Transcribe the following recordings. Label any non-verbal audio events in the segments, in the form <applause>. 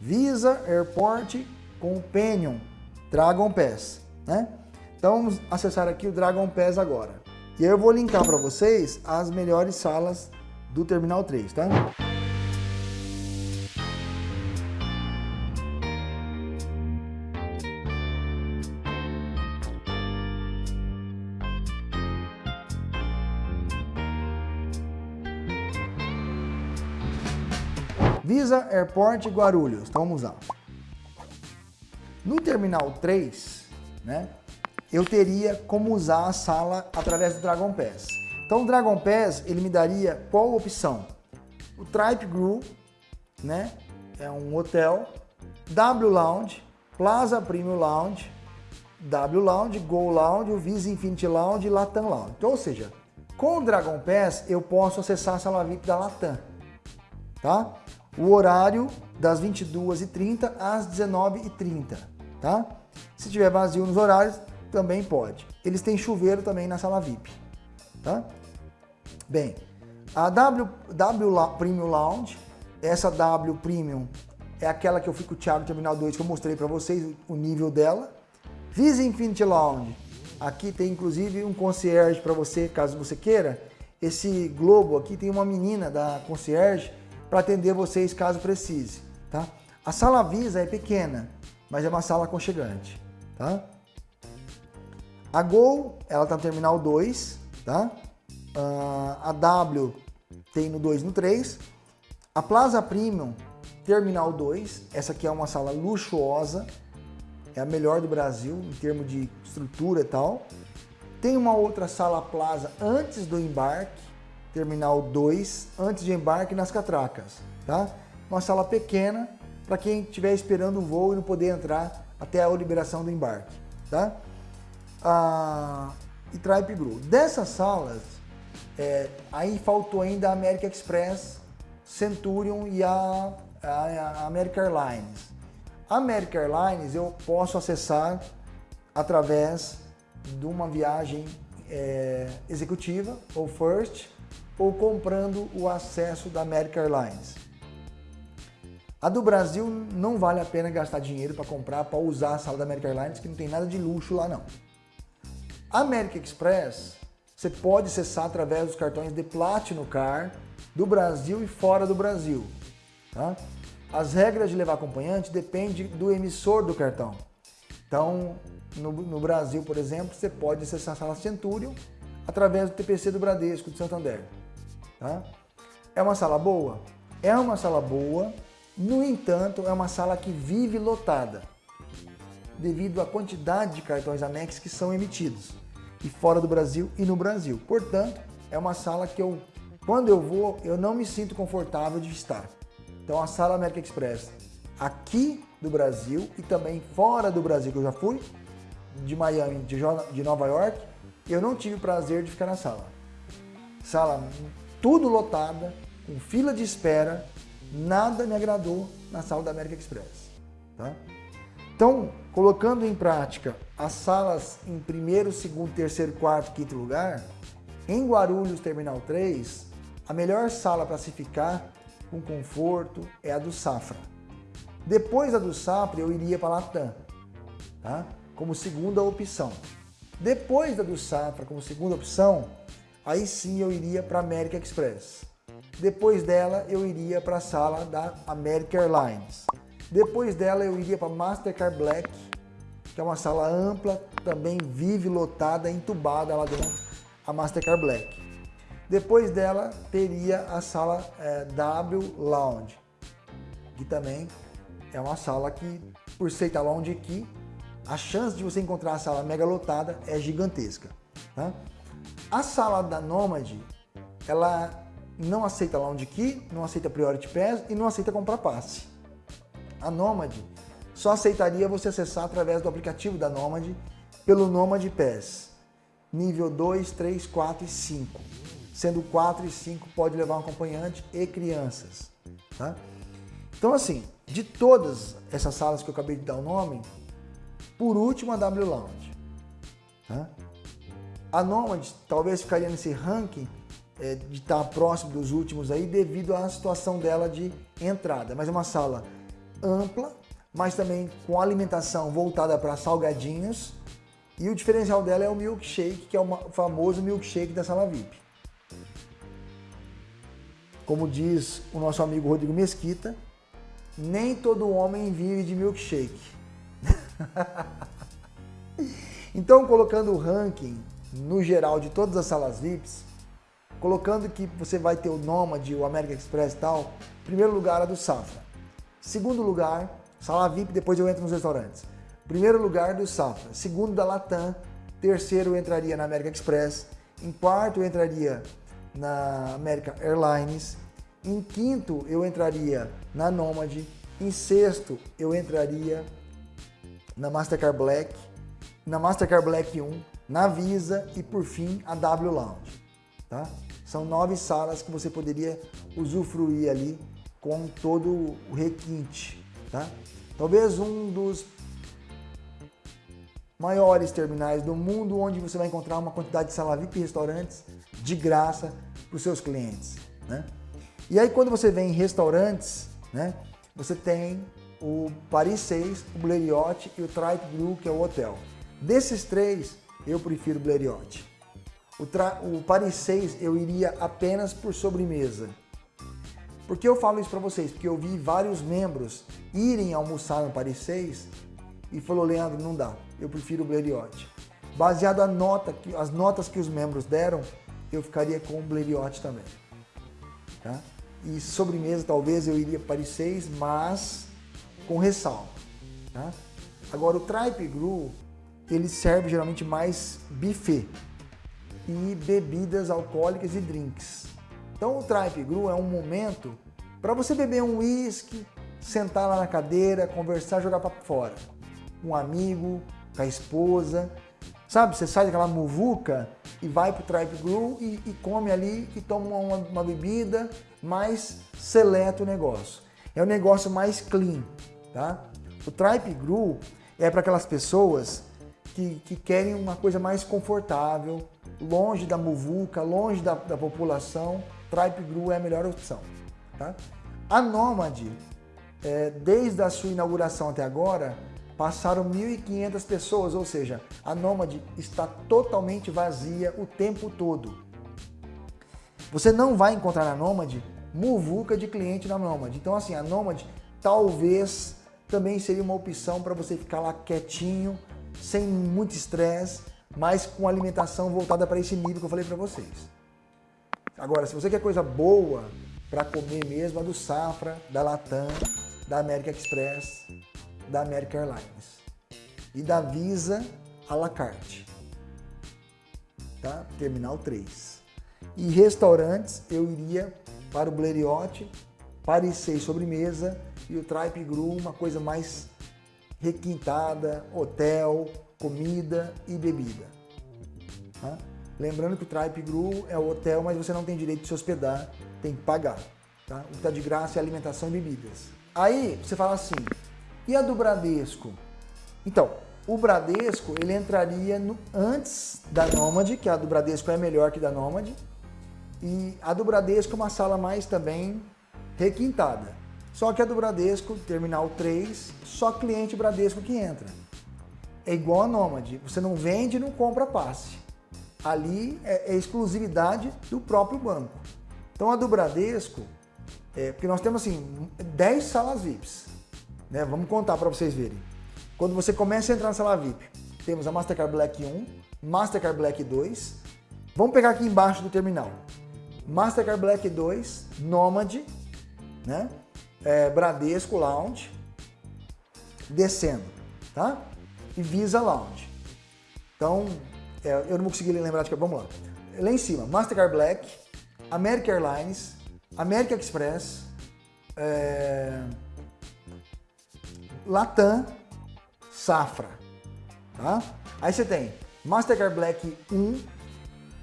Visa Airport Companion Dragon Pass, né? Então vamos acessar aqui o Dragon Pass agora. E eu vou linkar para vocês as melhores salas do Terminal 3, tá? Visa Airport Guarulhos. Então vamos lá. No Terminal 3, né, eu teria como usar a sala através do Dragon Pass. Então o Dragon Pass, ele me daria qual opção? O Tripe Group, né, é um hotel, W Lounge, Plaza Premium Lounge, W Lounge, Go Lounge, Visa Infinity Lounge e Latam Lounge. Então, ou seja, com o Dragon Pass eu posso acessar a sala VIP da Latam, tá? O horário das 22h30 às 19h30, tá? Se tiver vazio nos horários, também pode. Eles têm chuveiro também na sala VIP, tá? Bem, a W, w Premium Lounge, essa W Premium é aquela que eu fico Thiago Terminal 2 que eu mostrei para vocês o nível dela. Visa Infinity Lounge, aqui tem inclusive um concierge para você, caso você queira. Esse globo aqui tem uma menina da concierge para atender vocês caso precise, tá? A sala Visa é pequena, mas é uma sala aconchegante, tá? A Gol, ela tá no terminal 2, tá? Uh, a W tem no 2 no 3. A Plaza Premium, terminal 2, essa aqui é uma sala luxuosa, é a melhor do Brasil em termos de estrutura e tal. Tem uma outra sala Plaza antes do embarque, terminal 2, antes de embarque nas catracas, tá? Uma sala pequena para quem estiver esperando o voo e não poder entrar até a liberação do embarque, tá? Ah, e Tripe Gru. Dessas salas, é, aí faltou ainda a American Express, Centurion e a, a, a American Airlines. A American Airlines eu posso acessar através de uma viagem é, executiva ou first ou comprando o acesso da American Airlines. A do Brasil não vale a pena gastar dinheiro para comprar, para usar a sala da American Airlines, que não tem nada de luxo lá não. A American Express, você pode acessar através dos cartões de Platinum Car do Brasil e fora do Brasil. Tá? As regras de levar acompanhante dependem do emissor do cartão. Então, no, no Brasil, por exemplo, você pode acessar a sala Centurion através do TPC do Bradesco de Santander. Tá? É uma sala boa? É uma sala boa, no entanto, é uma sala que vive lotada, devido à quantidade de cartões Amex que são emitidos, e fora do Brasil e no Brasil. Portanto, é uma sala que eu, quando eu vou, eu não me sinto confortável de estar. Então, a sala American Express aqui do Brasil e também fora do Brasil, que eu já fui, de Miami, de Nova York, eu não tive prazer de ficar na sala. Sala tudo lotada, com fila de espera, nada me agradou na sala da América Express. Tá? Então, colocando em prática as salas em primeiro, segundo, terceiro, quarto, quinto lugar, em Guarulhos Terminal 3, a melhor sala para se ficar com conforto é a do Safra. Depois da do Safra, eu iria para a Latam, tá? como segunda opção. Depois da do Safra, como segunda opção, aí sim eu iria para American Express. Depois dela, eu iria para a sala da American Airlines. Depois dela, eu iria para Mastercard Black, que é uma sala ampla, também vive lotada, entubada lá dentro, a Mastercard Black. Depois dela, teria a sala é, W Lounge, que também é uma sala que, por ser lounge aqui, a chance de você encontrar a sala mega lotada é gigantesca. Tá? A sala da Nomad, ela não aceita Lounge Key, não aceita Priority Pass e não aceita comprar passe. A Nomad só aceitaria você acessar através do aplicativo da Nomad pelo Nomad Pass. Nível 2, 3, 4 e 5. Sendo 4 e 5 pode levar um acompanhante e crianças. Tá? Então assim, de todas essas salas que eu acabei de dar o nome, por último a W Lounge. Tá? A Nomad talvez ficaria nesse ranking é, de estar próximo dos últimos aí devido à situação dela de entrada. Mas é uma sala ampla, mas também com alimentação voltada para salgadinhos. E o diferencial dela é o milkshake, que é o famoso milkshake da sala VIP. Como diz o nosso amigo Rodrigo Mesquita, nem todo homem vive de milkshake. <laughs> então, colocando o ranking no geral de todas as salas VIPs, colocando que você vai ter o Nomad, o American Express e tal, primeiro lugar a do Safra. Segundo lugar, sala VIP, depois eu entro nos restaurantes. Primeiro lugar do Safra. Segundo da Latam. Terceiro entraria na American Express. Em quarto eu entraria na American Airlines. Em quinto eu entraria na Nomad. Em sexto eu entraria na Mastercard Black. Na Mastercard Black 1, na Visa e por fim a W Lounge. Tá? São nove salas que você poderia usufruir ali com todo o requinte. Tá? Talvez um dos maiores terminais do mundo onde você vai encontrar uma quantidade de sala VIP e restaurantes de graça para os seus clientes. Né? E aí quando você vem em restaurantes, né, você tem o Paris 6, o Blériot e o Tripe Blue, que é o hotel. Desses três, eu prefiro Blériot. O, o Paris 6 eu iria apenas por sobremesa. Por que eu falo isso para vocês? Porque eu vi vários membros irem almoçar no Paris 6 e falou, Leandro, não dá, eu prefiro o Blériot. Baseado a nota, as notas que os membros deram, eu ficaria com o Blériot também. Tá? E sobremesa talvez eu iria Paris 6, mas com ressalva. Tá? Agora o Tripe Gru, ele serve geralmente mais buffet e bebidas alcoólicas e drinks. Então o Tripe Gru é um momento para você beber um whisky, sentar lá na cadeira, conversar, jogar papo fora. Um amigo, com a esposa. Sabe, você sai daquela muvuca e vai pro Tripe Gru e, e come ali e toma uma, uma bebida, mais seleta o negócio. É um negócio mais clean, tá? O Tripe Gru é para aquelas pessoas que, que querem uma coisa mais confortável, longe da muvuca, longe da, da população, Tripe Gru é a melhor opção. Tá? A Nomad, é, desde a sua inauguração até agora, passaram 1.500 pessoas, ou seja, a Nomad está totalmente vazia o tempo todo. Você não vai encontrar na Nomad muvuca de cliente na Nomad. Então assim, a Nomad talvez também seria uma opção para você ficar lá quietinho, sem muito estresse, mas com alimentação voltada para esse nível que eu falei para vocês. Agora, se você quer coisa boa para comer mesmo, a do Safra, da Latam, da American Express, da American Airlines e da Visa à la carte. Tá? Terminal 3. E restaurantes, eu iria para o Blériot, Paris 6 sobremesa e o Tripe Gru, uma coisa mais requintada, hotel, comida e bebida. Tá? Lembrando que o Tripe Gru é o hotel, mas você não tem direito de se hospedar, tem que pagar. Tá? O que está de graça é alimentação e bebidas. Aí você fala assim, e a do Bradesco? Então, o Bradesco ele entraria no, antes da Nômade, que a do Bradesco é melhor que da Nômade, e a do Bradesco é uma sala mais também requintada. Só que a do Bradesco, terminal 3, só cliente Bradesco que entra. É igual a Nômade, você não vende e não compra passe. Ali é, é, exclusividade do próprio banco. Então a do Bradesco, é, porque nós temos assim 10 salas VIPs. Né? Vamos contar para vocês verem. Quando você começa a entrar na sala VIP, temos a Mastercard Black 1, Mastercard Black 2. Vamos pegar aqui embaixo do terminal. Mastercard Black 2, Nomad, né? É, Bradesco Lounge, descendo, tá? E Visa Lounge. Então, é, eu não vou conseguir lembrar de que, vamos lá. Lá em cima, Mastercard Black, American Airlines, American Express, é, Latam, Safra, tá? Aí você tem Mastercard Black 1,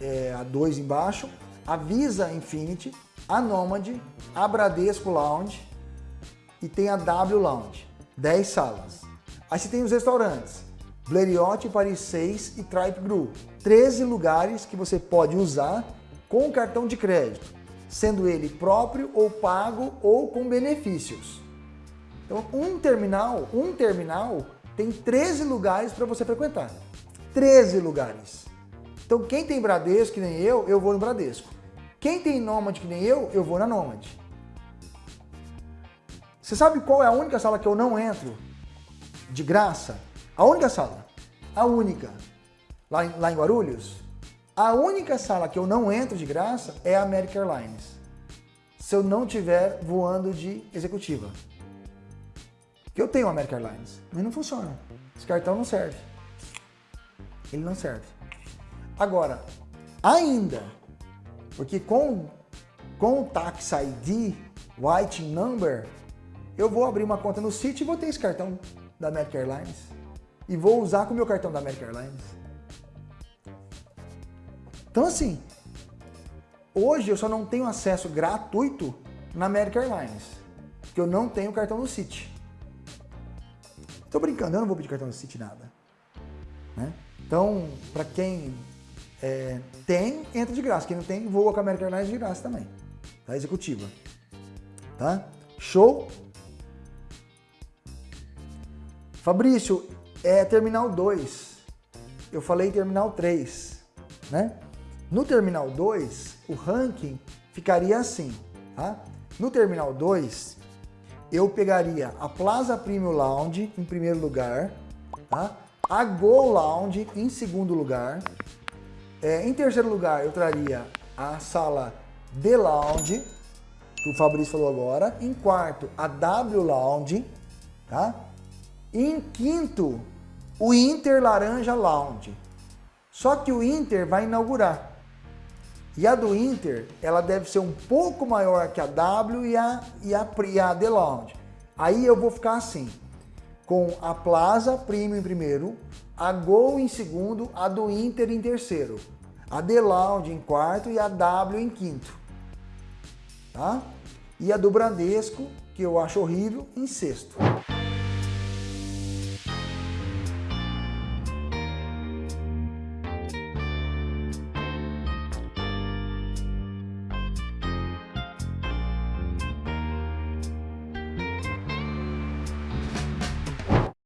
é, a 2 embaixo, a Visa Infinity, a Nomad, a Bradesco Lounge, e tem a W Lounge, 10 salas. Aí você tem os restaurantes, Blériot, Paris 6 e Tripe Gru, 13 lugares que você pode usar com cartão de crédito, sendo ele próprio ou pago ou com benefícios. Então, um terminal, um terminal tem 13 lugares para você frequentar. 13 lugares. Então, quem tem Bradesco, que nem eu, eu vou no Bradesco. Quem tem Nômade, que nem eu, eu vou na Nômade. Você sabe qual é a única sala que eu não entro de graça? A única sala. A única. Lá em, lá em Guarulhos. A única sala que eu não entro de graça é a American Airlines. Se eu não estiver voando de executiva. Que eu tenho a American Airlines, mas não funciona. Esse cartão não serve. Ele não serve. Agora, ainda, porque com, com o Tax ID, White Number, eu vou abrir uma conta no City e vou ter esse cartão da American Airlines. E vou usar com o meu cartão da American Airlines. Então assim, hoje eu só não tenho acesso gratuito na American Airlines, porque eu não tenho cartão no City. Tô brincando, eu não vou pedir cartão no City nada. Né? Então, para quem é, tem, entra de graça. Quem não tem, voa com a American Airlines de graça também. Tá? Executiva. Tá? Show? Fabrício, é Terminal 2. Eu falei Terminal 3, né? No Terminal 2, o ranking ficaria assim, tá? No Terminal 2, eu pegaria a Plaza Premium Lounge em primeiro lugar, tá? a Go Lounge em segundo lugar, é, em terceiro lugar eu traria a sala D Lounge, que o Fabrício falou agora, em quarto a W Lounge, tá? E em quinto, o Inter Laranja Lounge. Só que o Inter vai inaugurar. E a do Inter, ela deve ser um pouco maior que a W e a, e a, e a The Lounge. Aí eu vou ficar assim, com a Plaza Premium em primeiro, a Gol em segundo, a do Inter em terceiro, a The Lounge em quarto e a W em quinto. Tá? E a do Bradesco, que eu acho horrível, em sexto.